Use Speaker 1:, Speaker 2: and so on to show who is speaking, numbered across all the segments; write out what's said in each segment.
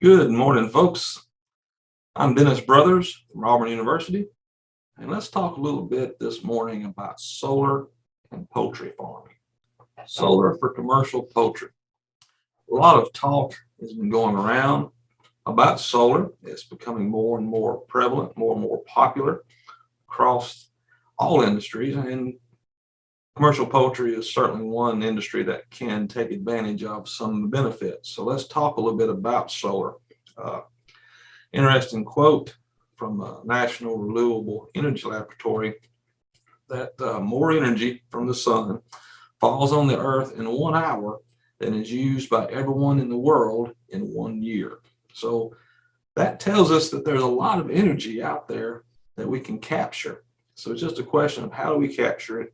Speaker 1: Good morning, folks. I'm Dennis Brothers from Auburn University, and let's talk a little bit this morning about solar and poultry farming. Solar for commercial poultry. A lot of talk has been going around about solar. It's becoming more and more prevalent, more and more popular across all industries, and commercial poultry is certainly one industry that can take advantage of some of the benefits. So let's talk a little bit about solar. Uh, interesting quote from a National Renewable Energy Laboratory that uh, more energy from the sun falls on the earth in one hour than is used by everyone in the world in one year. So that tells us that there's a lot of energy out there that we can capture. So it's just a question of how do we capture it?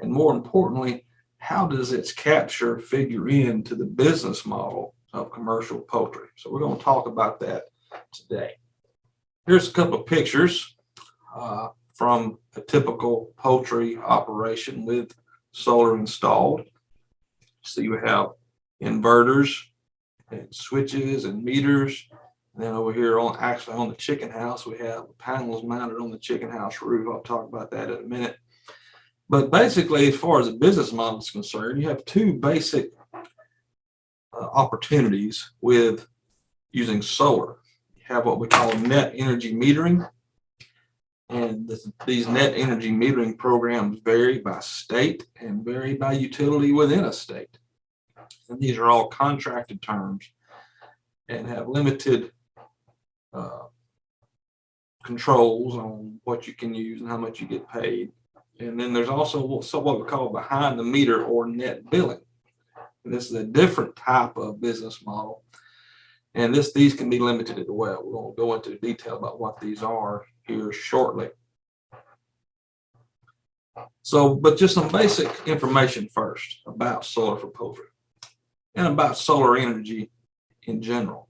Speaker 1: And more importantly, how does its capture figure into the business model of commercial poultry? So we're going to talk about that today. Here's a couple of pictures uh, from a typical poultry operation with solar installed. So you have inverters and switches and meters and then over here on actually on the chicken house, we have panels mounted on the chicken house roof. I'll talk about that in a minute. But basically, as far as the business model is concerned, you have two basic uh, opportunities with using solar. You have what we call net energy metering. And this, these net energy metering programs vary by state and vary by utility within a state. And these are all contracted terms and have limited uh, controls on what you can use and how much you get paid. And then there's also what we call behind the meter or net billing. And this is a different type of business model. And this these can be limited as well. We're going to go into detail about what these are here shortly. So, but just some basic information first about solar for poultry and about solar energy in general.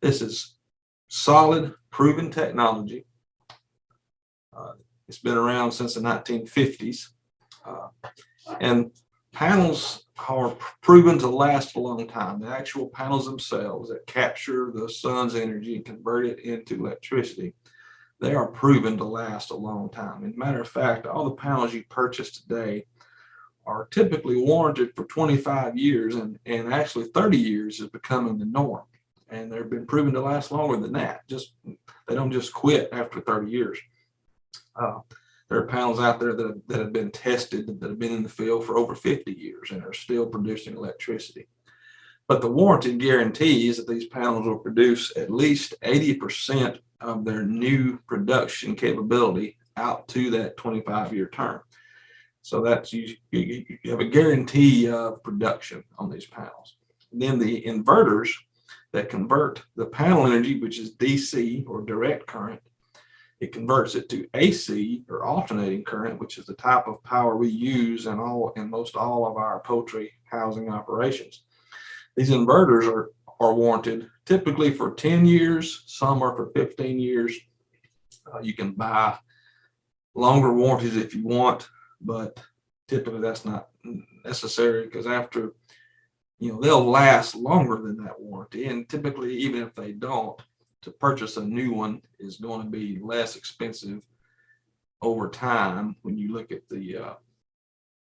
Speaker 1: This is solid, proven technology. Uh, it's been around since the 1950s. Uh, and panels are proven to last a long time. The actual panels themselves that capture the sun's energy and convert it into electricity, they are proven to last a long time. As a matter of fact, all the panels you purchase today are typically warranted for 25 years and, and actually 30 years is becoming the norm and they've been proven to last longer than that. Just they don't just quit after 30 years. Uh, there are panels out there that, that have been tested that have been in the field for over 50 years and are still producing electricity. But the warranty guarantees that these panels will produce at least 80% of their new production capability out to that 25 year term. So that's you, you, have a guarantee of production on these panels. Then the inverters that convert the panel energy, which is DC or direct current, it converts it to AC or alternating current, which is the type of power we use in all in most all of our poultry housing operations. These inverters are, are warranted typically for 10 years, some are for 15 years. Uh, you can buy longer warranties if you want, but typically that's not necessary because after you know, they'll last longer than that warranty. And typically, even if they don't, to purchase a new one is going to be less expensive over time when you look at the uh,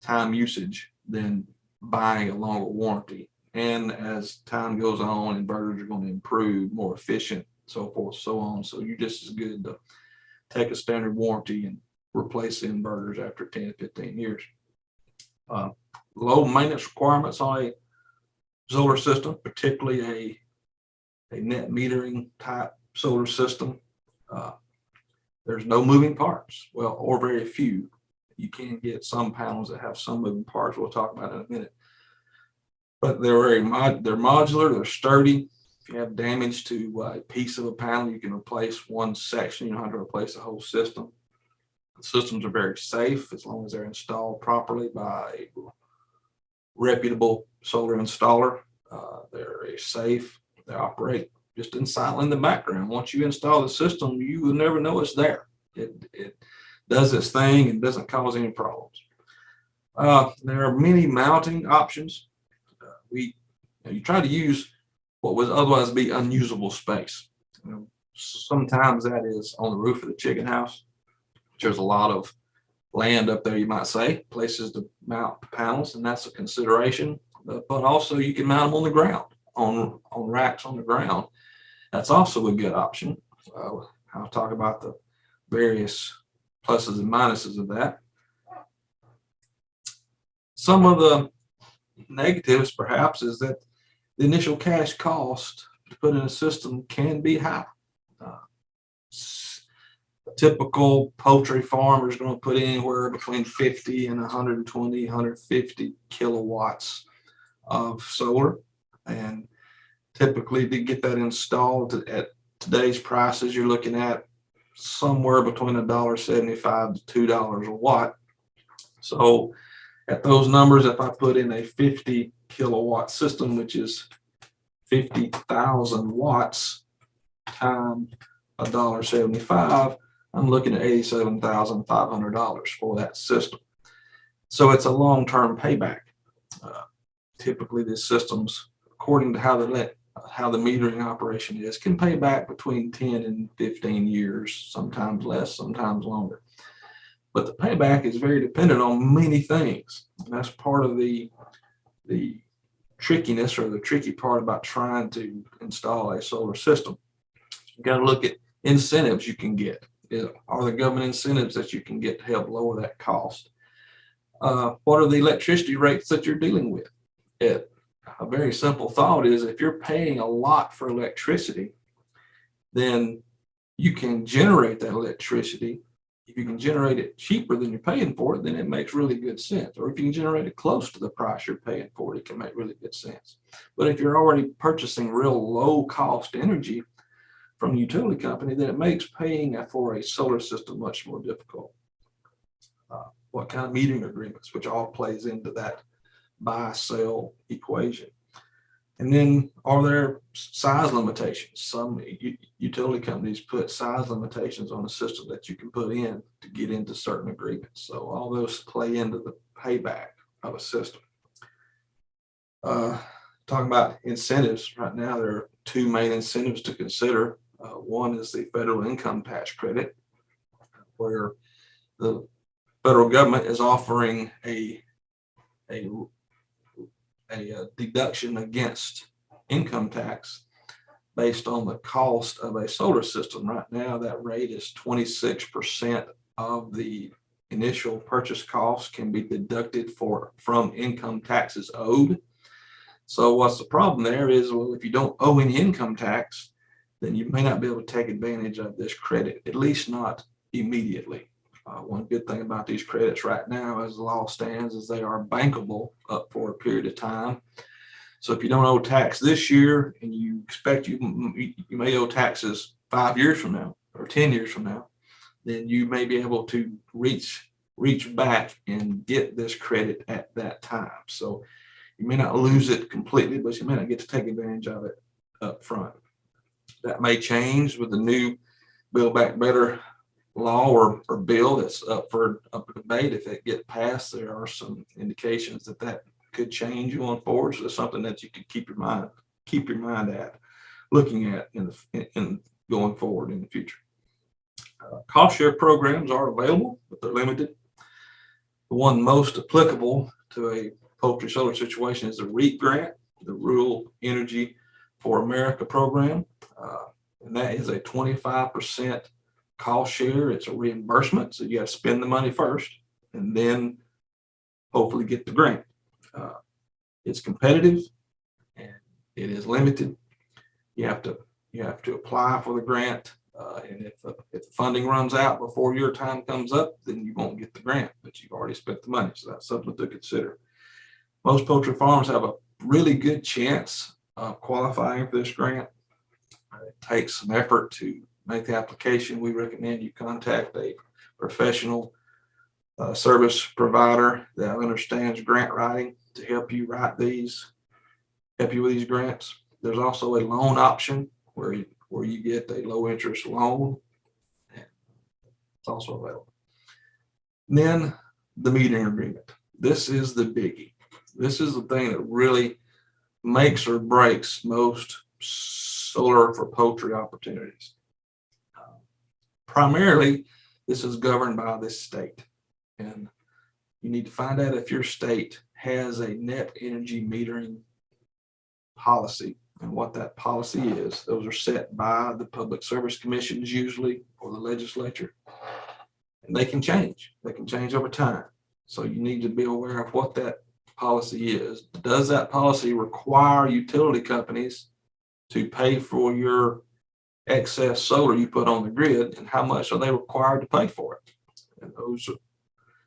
Speaker 1: time usage than buying a longer warranty. And as time goes on, inverters are going to improve, more efficient, so forth, so on. So you're just as good to take a standard warranty and replace the inverters after 10 to 15 years. Uh, low maintenance requirements on a solar system, particularly a, a net metering type solar system. Uh, there's no moving parts, well, or very few. You can get some panels that have some moving parts. We'll talk about in a minute. But they're very mod they're modular, they're sturdy. If you have damage to a piece of a panel, you can replace one section. You don't have to replace the whole system. The systems are very safe as long as they're installed properly by reputable solar installer. Uh, they're safe. They operate just in silent in the background. Once you install the system, you will never know it's there. It, it does its thing and doesn't cause any problems. Uh, there are many mounting options. Uh, we you, know, you try to use what would otherwise be unusable space. You know, Sometimes that is on the roof of the chicken house. which There's a lot of land up there, you might say, places to mount panels, and that's a consideration. But but also you can mount them on the ground, on, on racks on the ground. That's also a good option. Uh, I'll talk about the various pluses and minuses of that. Some of the negatives perhaps is that the initial cash cost to put in a system can be high. Typical poultry farmer is going to put anywhere between 50 and 120, 150 kilowatts of solar. And typically to get that installed at today's prices, you're looking at somewhere between a dollar seventy-five to two dollars a watt. So at those numbers, if I put in a fifty kilowatt system, which is fifty thousand watts times a dollar seventy-five, I'm looking at eighty-seven thousand five hundred dollars for that system. So it's a long-term payback. Uh, Typically, these systems, according to how the let, how the metering operation is, can pay back between ten and fifteen years, sometimes less, sometimes longer. But the payback is very dependent on many things. And that's part of the, the trickiness or the tricky part about trying to install a solar system. You got to look at incentives you can get. Are there government incentives that you can get to help lower that cost? Uh, what are the electricity rates that you're dealing with? It, a very simple thought is if you're paying a lot for electricity, then you can generate that electricity. If you can generate it cheaper than you're paying for it, then it makes really good sense. Or if you can generate it close to the price you're paying for it, it can make really good sense. But if you're already purchasing real low cost energy from the utility company, then it makes paying for a solar system much more difficult. Uh, What kind of metering agreements, which all plays into that buy sell equation. And then are there size limitations? Some utility companies put size limitations on the system that you can put in to get into certain agreements. So all those play into the payback of a system. Uh, Talking about incentives, right now, there are two main incentives to consider. Uh, One is the federal income tax credit, where the federal government is offering a, a a uh, deduction against income tax based on the cost of a solar system. Right now, that rate is twenty-six percent of the initial purchase cost can be deducted for, from income taxes owed. So what's the problem there is, well, if you don't owe any income tax, then you may not be able to take advantage of this credit, at least not immediately. Uh, one good thing about these credits right now, as the law stands, is they are bankable up for a period of time. So if you don't owe tax this year and you expect you, you may owe taxes five years from now or 10 years from now, then you may be able to reach, reach back and get this credit at that time. So you may not lose it completely, but you may not get to take advantage of it up front. That may change with the new Build Back Better law or, or bill that's up for up for debate. If it get passed, there are some indications that that could change going forward. So it's something that you could keep your mind, keep your mind at, looking at in the, in- in going forward in the future. Uh, Cost share programs are available, but they're limited. The one most applicable to a poultry solar situation is the REAP grant, the Rural Energy for America program. Uh, And that is a twenty-five percent cost share. It's a reimbursement, so you have to spend the money first and then hopefully get the grant. Uh, It's competitive and it is limited. You have to, you have to apply for the grant. uh, and if, the- if the funding runs out before your time comes up, then you won't get the grant, but you've already spent the money. So that's something to consider. Most poultry farms have a really good chance of qualifying for this grant. It takes some effort to make the application. We recommend you contact a professional uh, service provider that understands grant writing to help you write these, help you with these grants. There's also a loan option where you, where you get a low interest loan. It's also available. Then the meeting agreement. This is the biggie. This is the thing that really makes or breaks most solar for poultry opportunities. Primarily, this is governed by this state. And you need to find out if your state has a net energy metering policy and what that policy is. Those are set by the public service commissions usually or the legislature. And they can change. They can change over time. So you need to be aware of what that policy is. Does that policy require utility companies to pay for your excess solar you put on the grid and how much are they required to pay for it? And those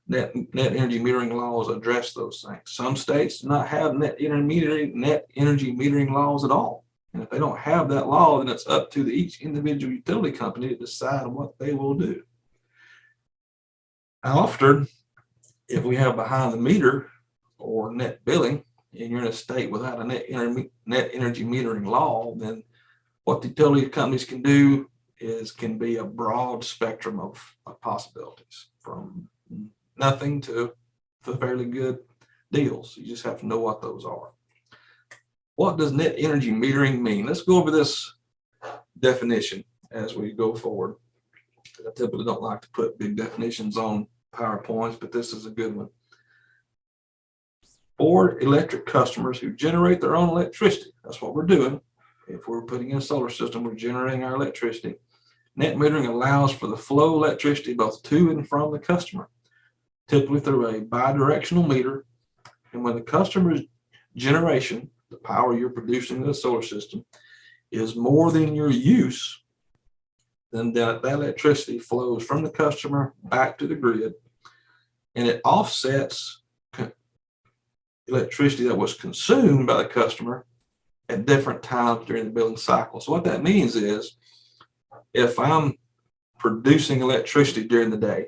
Speaker 1: net, net energy metering laws address those things. Some states do not have net intermediary, net energy metering laws at all. And if they don't have that law, then it's up to the- each individual utility company to decide what they will do. Often, if we have behind the meter or net billing, and you're in a state without a net, net energy metering law, then what the utility companies can do is can be a broad spectrum of, of possibilities from nothing to, to fairly good deals. You just have to know what those are. What does net energy metering mean? Let's go over this definition as we go forward. I typically don't like to put big definitions on PowerPoints, but this is a good one. For electric customers who generate their own electricity, that's what we're doing. If we're putting in a solar system, we're generating our electricity. Net metering allows for the flow of electricity both to and from the customer, typically through a bidirectional meter. And when the customer's generation, the power you're producing in the solar system, is more than your use, then that, that electricity flows from the customer back to the grid and it offsets electricity that was consumed by the customer at different times during the billing cycle. So what that means is if I'm producing electricity during the day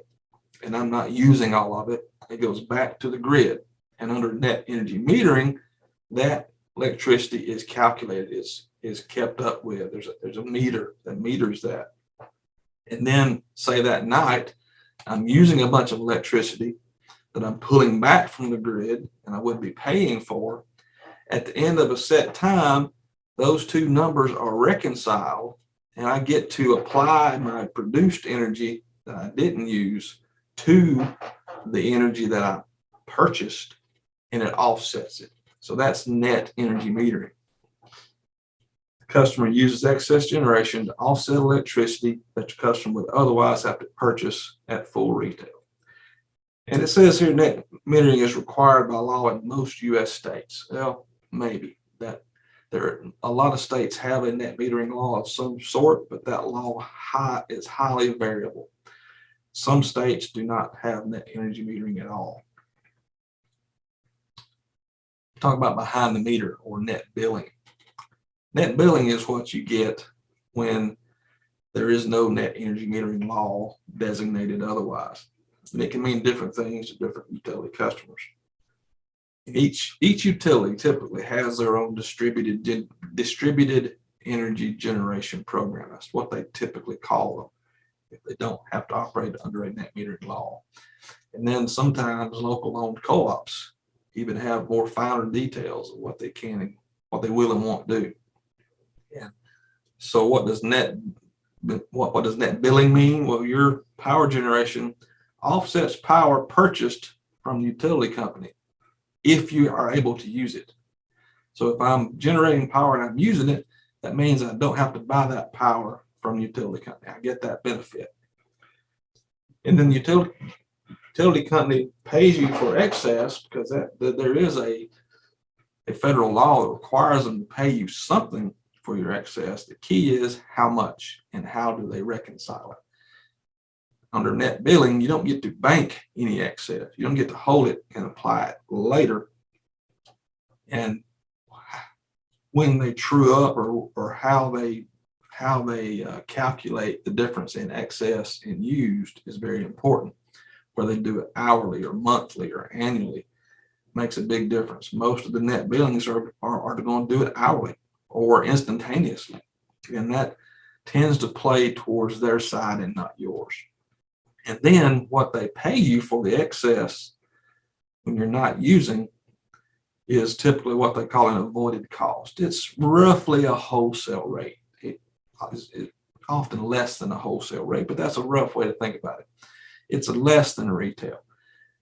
Speaker 1: and I'm not using all of it, it goes back to the grid. And under net energy metering, that electricity is calculated, is, is kept up with. There's a, there's a meter that meters that. And then say that night, I'm using a bunch of electricity that I'm pulling back from the grid and I would be paying for. At the end of a set time, those two numbers are reconciled and I get to apply my produced energy that I didn't use to the energy that I purchased and it offsets it. So that's net energy metering. The customer uses excess generation to offset electricity that the customer would otherwise have to purchase at full retail. And it says here net metering is required by law in most US states. Well, maybe that there, are a lot of states have a net metering law of some sort, but that law high is highly variable. Some states do not have net energy metering at all. Talk about behind the meter or net billing. Net billing is what you get when there is no net energy metering law designated otherwise. And it can mean different things to different utility customers. Each, each utility typically has their own distributed, distributed energy generation program. That's what they typically call them. If they don't have to operate under a net metering law. And then sometimes local owned co-ops even have more finer details of what they can and what they will and won't do. And so what does net, what, what does net billing mean? Well, your power generation offsets power purchased from the utility company if you are able to use it. So if I'm generating power and I'm using it, that means I don't have to buy that power from the utility company. I get that benefit. And then the utility, utility company pays you for excess because that, that there is a, a federal law that requires them to pay you something for your excess. The key is how much and how do they reconcile it. Under net billing, you don't get to bank any excess. You don't get to hold it and apply it later. And when they true up or, or how they how they uh, calculate the difference in excess and used is very important. Whether they do it hourly or monthly or annually makes a big difference. Most of the net billings are, are, are going to do it hourly or instantaneously. And that tends to play towards their side and not yours. And then what they pay you for the excess when you're not using is typically what they call an avoided cost. It's roughly a wholesale rate. It is often less than a wholesale rate, but that's a rough way to think about it. It's less than retail.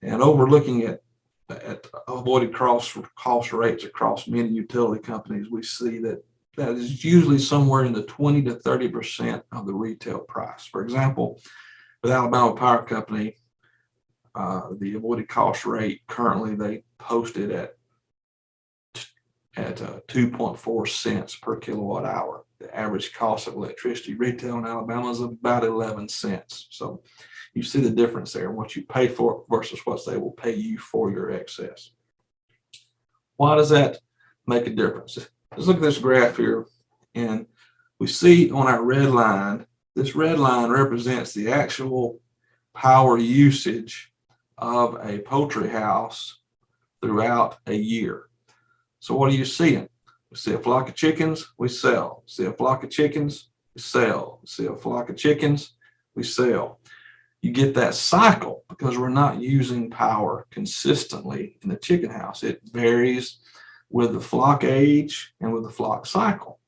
Speaker 1: And overlooking at, at avoided cost, cost rates across many utility companies, we see that that is usually somewhere in the 20 to 30% of the retail price. For example, with Alabama Power Company, uh, the avoided cost rate currently they posted at at uh, 2.4 cents per kilowatt hour. The average cost of electricity retail in Alabama is about 11 cents. So you see the difference there, what you pay for versus what they will pay you for your excess. Why does that make a difference? Let's look at this graph here and we see on our red line, this red line represents the actual power usage of a poultry house throughout a year. So what are you seeing? We see a flock of chickens, we sell. See a flock of chickens, we sell. See a flock of chickens, we sell. You get that cycle because we're not using power consistently in the chicken house. It varies with the flock age and with the flock cycle.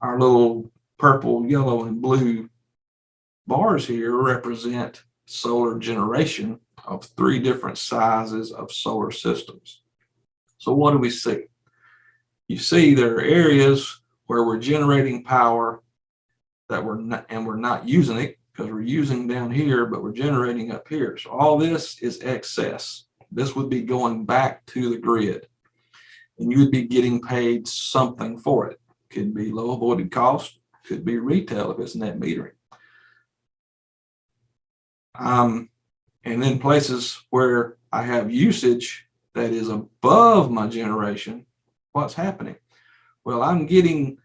Speaker 1: Our little purple, yellow, and blue bars here represent solar generation of three different sizes of solar systems. So what do we see? You see there are areas where we're generating power that we're not, and we're not using it because we're using down here, but we're generating up here. So all this is excess. This would be going back to the grid and you would be getting paid something for it. Could be low avoided cost, could be retail if it's net metering. Um, and then places where I have usage that is above my generation, what's happening? Well, I'm getting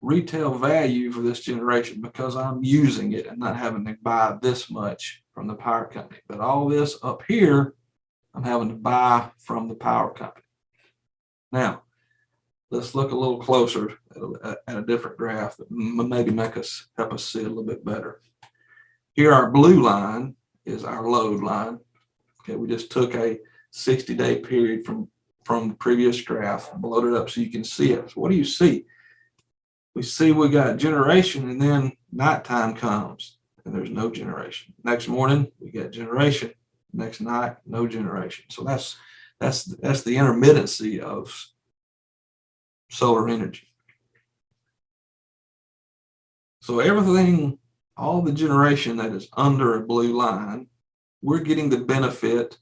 Speaker 1: retail value for this generation because I'm using it and not having to buy this much from the power company. But all this up here, I'm having to buy from the power company. Now, let's look a little closer at a, at a different graph that maybe make us help us see a little bit better. Here, our blue line is our load line. Okay, we just took a 60 day period from from the previous graph, blowed it up so you can see it. So what do you see? We see we got generation and then nighttime comes and there's no generation. Next morning, we get generation. Next night, no generation. So that's that's that's the intermittency of solar energy. So everything, all the generation that is under a blue line, we're getting the benefit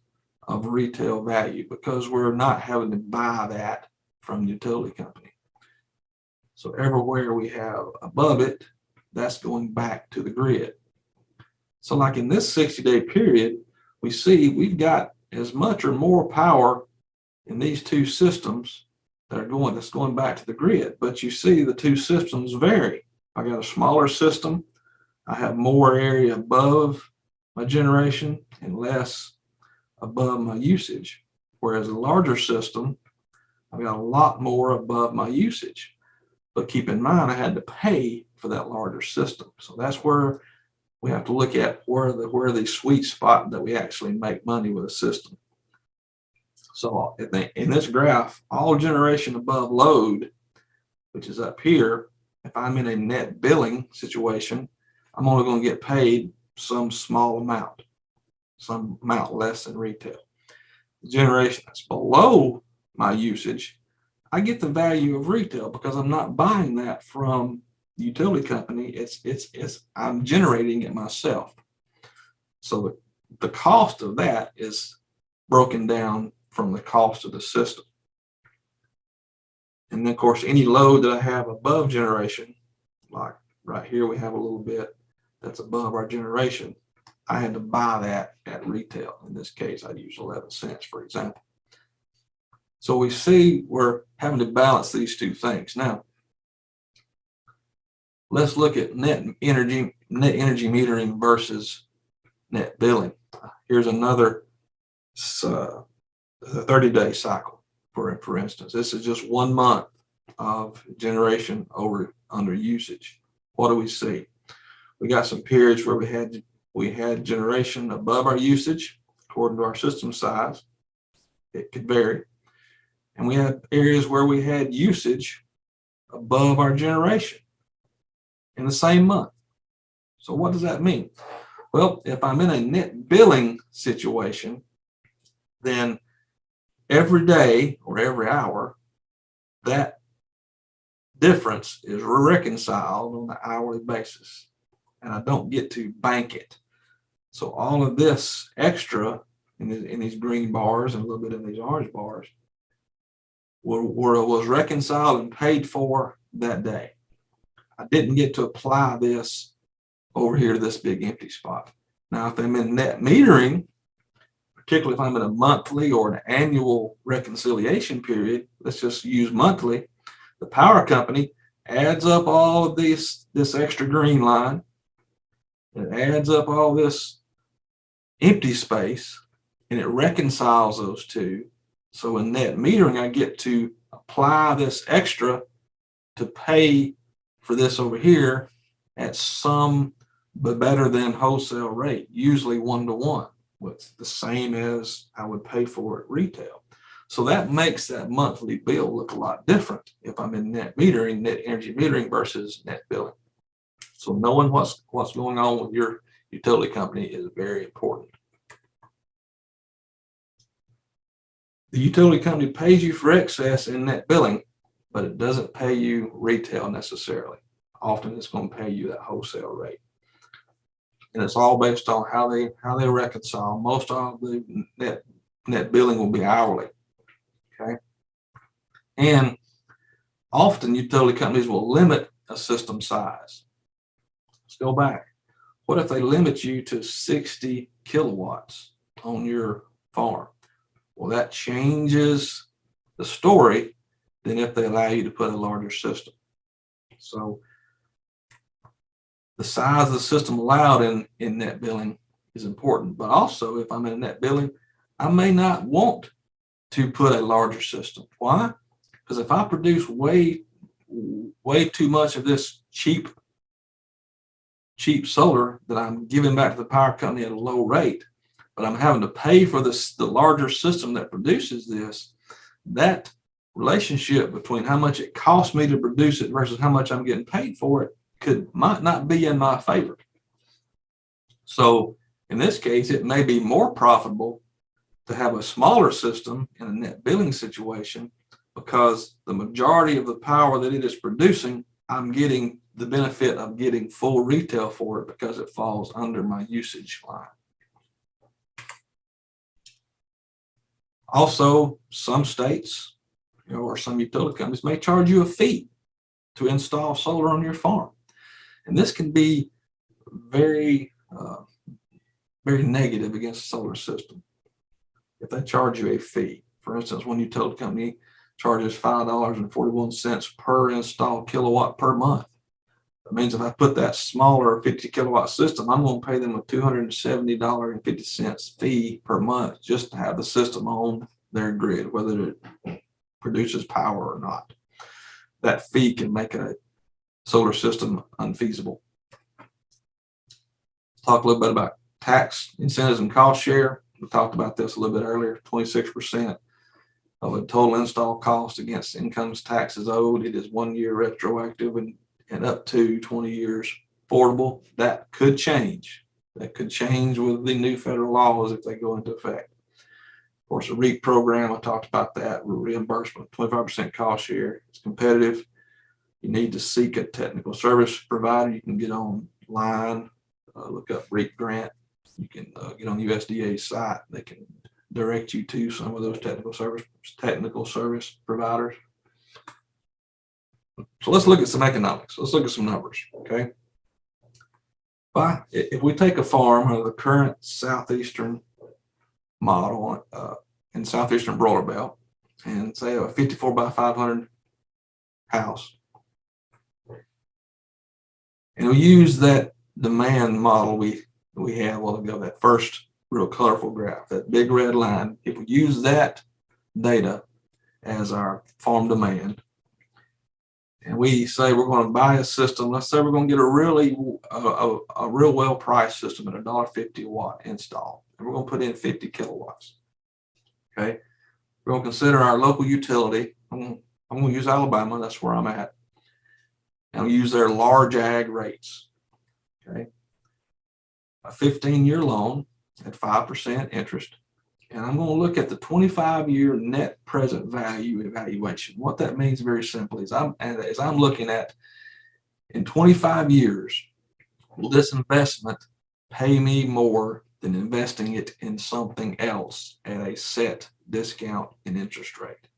Speaker 1: of retail value because we're not having to buy that from the utility company. So everywhere we have above it, that's going back to the grid. So like in this 60 day period, we see we've got as much or more power in these two systems that are going, that's going back to the grid. But you see the two systems vary. I got a smaller system. I have more area above my generation and less above my usage. Whereas a larger system, I've got a lot more above my usage. But keep in mind, I had to pay for that larger system. So that's where we have to look at where the where the sweet spot that we actually make money with a system. So in this graph, all generation above load, which is up here, if I'm in a net billing situation, I'm only going to get paid some small amount, some amount less than retail. The generation that's below my usage, I get the value of retail because I'm not buying that from the utility company. It's it's it's I'm generating it myself. So the, the cost of that is broken down from the cost of the system. And then of course, any load that I have above generation, like right here, we have a little bit that's above our generation. I had to buy that at retail. In this case, I'd use 11 cents, for example. So we see we're having to balance these two things. Now, let's look at net energy, net energy metering versus net billing. Here's another uh, 30 day cycle, for, for instance. This is just one month of generation over under usage. What do we see? We got some periods where we had we had generation above our usage according to our system size. It could vary. And we had areas where we had usage above our generation in the same month. So what does that mean? Well, if I'm in a net billing situation, then every day or every hour, that difference is reconciled on an hourly basis. And I don't get to bank it. So all of this extra in, the, in these green bars and a little bit in these orange bars were, were, was reconciled and paid for that day. I didn't get to apply this over here to this big empty spot. Now, if I'm in net metering, particularly if I'm in a monthly or an annual reconciliation period, let's just use monthly, the power company adds up all of this, this extra green line. It adds up all this empty space and it reconciles those two. So in net metering, I get to apply this extra to pay for this over here at some but better than wholesale rate, usually one to one, what's the same as I would pay for at retail. So that makes that monthly bill look a lot different if I'm in net metering, net energy metering versus net billing. So knowing what's what's going on with your utility company is very important. The utility company pays you for excess in net billing, but it doesn't pay you retail necessarily. Often it's going to pay you that wholesale rate. And it's all based on how they how they reconcile. Most of the net net billing will be hourly. Okay. And often utility companies will limit a system size. Let's go back. What if they limit you to 60 kilowatts on your farm? Well, that changes the story than if they allow you to put a larger system. So the size of the system allowed in, in net billing is important, but also if I'm in net billing, I may not want to put a larger system. Why? Because if I produce way, way too much of this cheap, cheap solar that I'm giving back to the power company at a low rate, but I'm having to pay for this, the larger system that produces this, that relationship between how much it costs me to produce it versus how much I'm getting paid for it could might not be in my favor. So in this case, it may be more profitable to have a smaller system in a net billing situation because the majority of the power that it is producing, I'm getting the benefit of getting full retail for it because it falls under my usage line. Also, some states you know, or some utility companies may charge you a fee to install solar on your farm. And this can be very, uh, very negative against the solar system. If they charge you a fee, for instance, one utility company charges $5.41 per installed kilowatt per month. That means if I put that smaller 50 kilowatt system, I'm going to pay them a $270.50 fee per month just to have the system on their grid, whether it produces power or not. That fee can make a solar system unfeasible. Talk a little bit about tax incentives and cost share. We talked about this a little bit earlier, 26% of a total install cost against incomes taxes owed. It is one year retroactive and, and up to 20 years affordable. That could change. That could change with the new federal laws if they go into effect. Of course, the REAP program, I talked about that, reimbursement, 25% cost share. It's competitive you need to seek a technical service provider, you can get online, uh, look up REAP grant. You can uh, get on the USDA site. They can direct you to some of those technical service technical service providers. So let's look at some economics. Let's look at some numbers. Okay. By, if we take a farm of the current southeastern model uh, in southeastern broiler belt and say a 54 by 500 house and we use that demand model we, we had a while ago, that first real colorful graph, that big red line. If we use that data as our farm demand, and we say we're going to buy a system, let's say we're going to get a really, a, a, a real well priced system at a dollar fifty watt install, and we're going to put in 50 kilowatts. Okay. We're gonna consider our local utility. I'm, I'm gonna use Alabama, that's where I'm at. And use their large ag rates. Okay. A fifteen-year loan at five percent interest. And I'm gonna look at the twenty-five year net present value evaluation. What that means very simply is I'm, as I'm looking at in twenty-five years, will this investment pay me more than investing it in something else at a set discount in interest rate?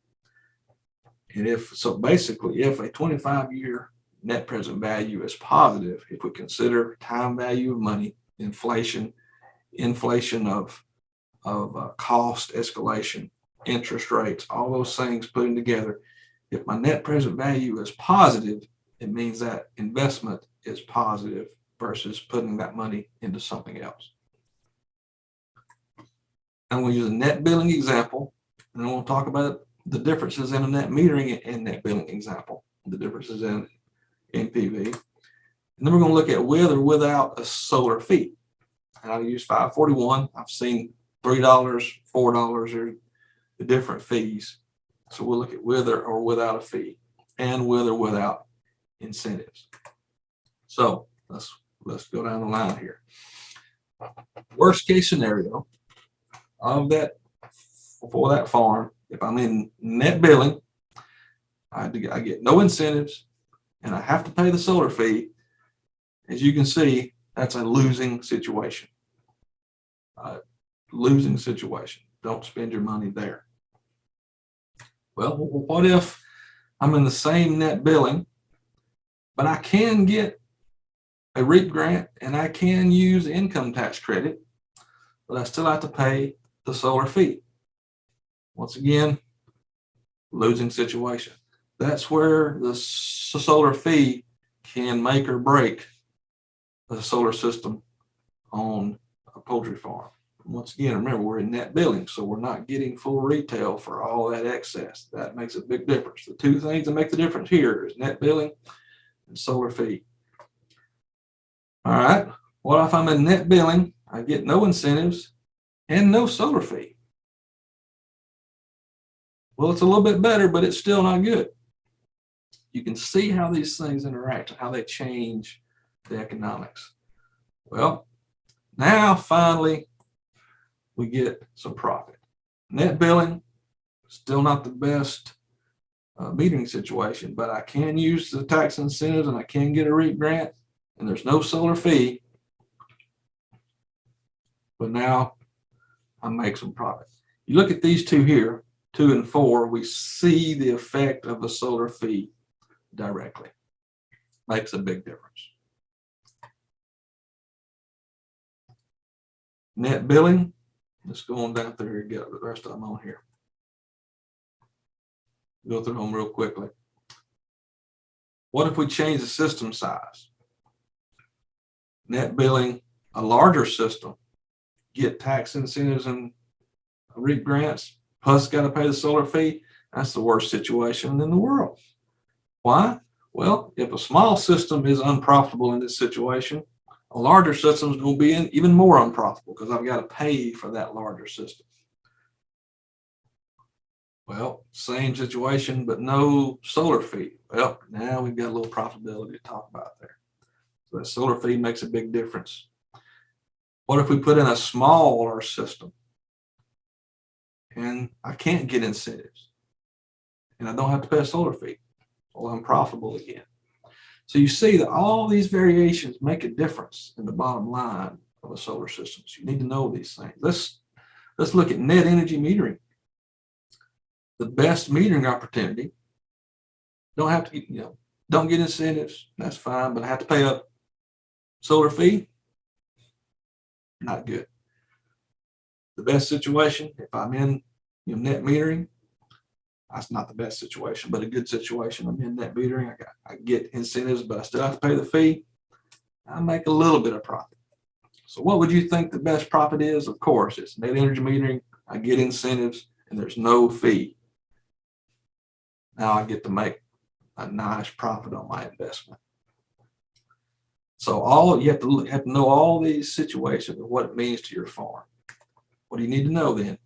Speaker 1: And if, so basically, if a twenty-five year net present value is positive, if we consider time value of money, inflation, inflation of, of uh, cost escalation, interest rates, all those things putting together, if my net present value is positive, it means that investment is positive versus putting that money into something else. I'm going to use a net billing example, and then we'll talk about the differences in a net metering and net billing example, the differences in NPV. And then we're going to look at with or without a solar fee. And I'll use 541. I've seen $3, $4 are the different fees. So we'll look at with or, or without a fee and with or without incentives. So let's let's go down the line here. Worst case scenario of that for that farm, if I'm in net billing, I, I get no incentives and I have to pay the solar fee. As you can see, that's a losing situation. Uh, losing situation. Don't spend your money there. Well, what if I'm in the same net billing, but I can get a REAP grant and I can use income tax credit, but I still have to pay the solar fee. Once again, losing situation. That's where the solar fee can make or break the solar system on a poultry farm. Once again, remember, we're in net billing, so we're not getting full retail for all that excess. That makes a big difference. The two things that make the difference here is net billing and solar fee. All right, what if I'm in net billing? I get no incentives and no solar fee. Well, it's a little bit better, but it's still not good. You can see how these things interact, how they change the economics. Well, now finally, we get some profit. Net billing, still not the best uh, metering situation, but I can use the tax incentives and I can get a REAP grant and there's no solar fee. But now I make some profit. You look at these two here, two and four, we see the effect of the solar fee directly. Makes a big difference. Net billing, let's go on down through here, and get the rest of them on here. Go through them real quickly. What if we change the system size? Net billing, a larger system, get tax incentives and REAP grants, plus got to pay the solar fee. That's the worst situation in the world. Why? Well, if a small system is unprofitable in this situation, a larger system is going to be even more unprofitable because I've got to pay for that larger system. Well, same situation, but no solar fee. Well, now we've got a little profitability to talk about there. So that solar fee makes a big difference. What if we put in a smaller system and I can't get incentives and I don't have to pay a solar fee? Well, I'm profitable again. So you see that all these variations make a difference in the bottom line of a solar system. So you need to know these things. Let's let's look at net energy metering. The best metering opportunity. Don't have to you know, don't get incentives. That's fine, but I have to pay a solar fee. Not good. The best situation, if I'm in you know, net metering, that's not the best situation, but a good situation. I'm in net metering. I got I get incentives, but I still have to pay the fee. I make a little bit of profit. So what would you think the best profit is? Of course, it's net energy metering. I get incentives and there's no fee. Now I get to make a nice profit on my investment. So all you have to have to know all these situations and what it means to your farm. What do you need to know then?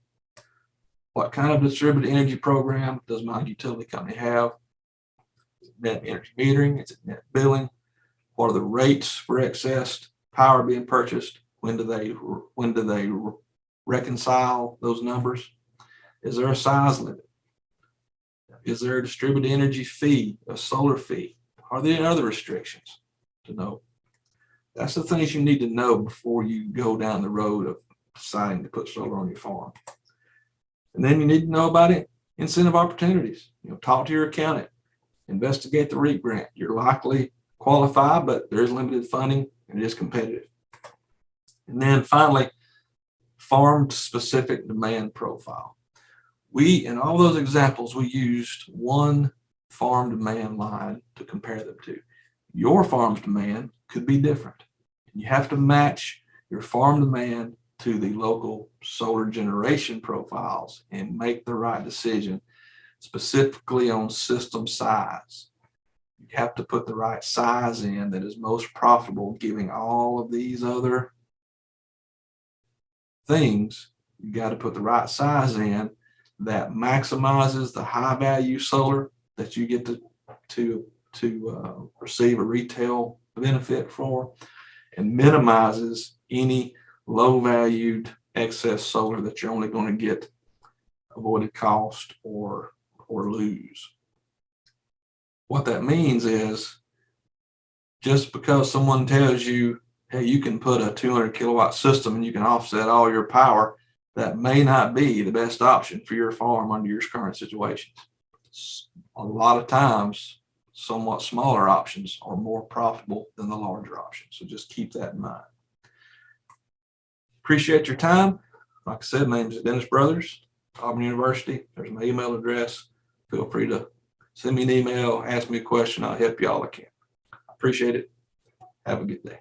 Speaker 1: What kind of distributed energy program does my utility company have? Is it Net energy metering, is it net billing? What are the rates for excess power being purchased? When do they, when do they reconcile those numbers? Is there a size limit? Is there a distributed energy fee, a solar fee? Are there any other restrictions to know? That's the things you need to know before you go down the road of deciding to put solar on your farm. And then you need to know about it, incentive opportunities. You know, talk to your accountant, investigate the REAP grant. You're likely qualified, but there is limited funding and it is competitive. And then finally, farm specific demand profile. We, in all those examples, we used one farm demand line to compare them to. Your farm's demand could be different. You have to match your farm demand to the local solar generation profiles and make the right decision specifically on system size. You have to put the right size in that is most profitable, giving all of these other things. You got to put the right size in that maximizes the high value solar that you get to to to uh, receive a retail benefit for and minimizes any low valued excess solar that you're only going to get avoided cost or or lose. What that means is just because someone tells you, hey, you can put a 200 kilowatt system and you can offset all your power, that may not be the best option for your farm under your current situations. A lot of times, somewhat smaller options are more profitable than the larger options. So just keep that in mind. Appreciate your time. Like I said, my name is Dennis Brothers, Auburn University. There's my email address. Feel free to send me an email, ask me a question. I'll help you all I can. Appreciate it. Have a good day.